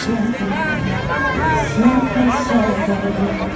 Siempre está siempre cuenta